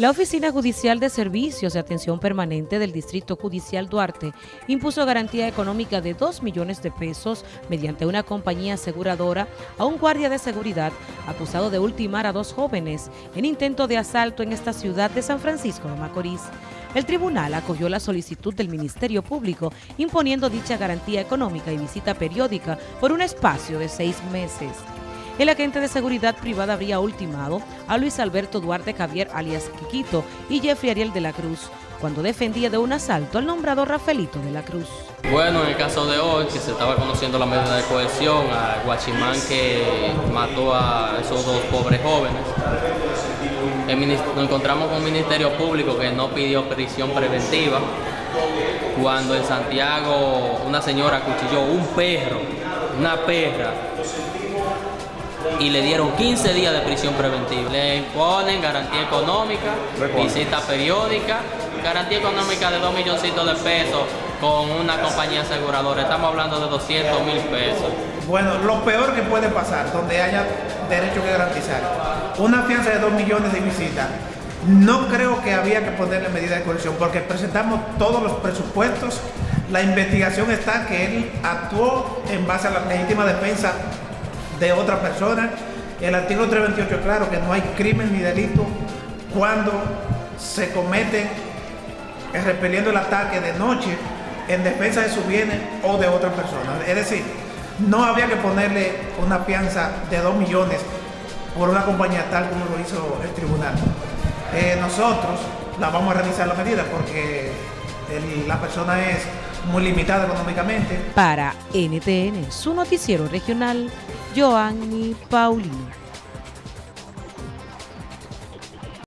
La Oficina Judicial de Servicios de Atención Permanente del Distrito Judicial Duarte impuso garantía económica de 2 millones de pesos mediante una compañía aseguradora a un guardia de seguridad acusado de ultimar a dos jóvenes en intento de asalto en esta ciudad de San Francisco de Macorís. El tribunal acogió la solicitud del Ministerio Público imponiendo dicha garantía económica y visita periódica por un espacio de seis meses el agente de seguridad privada habría ultimado a Luis Alberto Duarte Javier alias Quiquito y Jeffrey Ariel de la Cruz cuando defendía de un asalto al nombrado Rafaelito de la Cruz. Bueno, en el caso de hoy, que se estaba conociendo la medida de cohesión, a Guachimán que mató a esos dos pobres jóvenes, nos encontramos con un Ministerio Público que no pidió prisión preventiva, cuando en Santiago una señora acuchilló un perro, una perra, y le dieron 15 días de prisión preventiva. Le imponen garantía económica, visita periódica, garantía económica de 2 milloncitos de pesos con una compañía aseguradora. Estamos hablando de 200 mil pesos. Bueno, lo peor que puede pasar, donde haya derecho que garantizar, una fianza de 2 millones de visitas. No creo que había que ponerle medida de coerción porque presentamos todos los presupuestos. La investigación está que él actuó en base a la legítima defensa de otra persona. El artículo 328 claro que no hay crimen ni delito cuando se comete repeliendo el ataque de noche en defensa de su bienes o de otra persona. Es decir, no había que ponerle una fianza de 2 millones por una compañía tal como lo hizo el tribunal. Eh, nosotros la vamos a realizar la medida porque la persona es muy limitada económicamente. Para NTN, su noticiero regional, Joanny Paulino.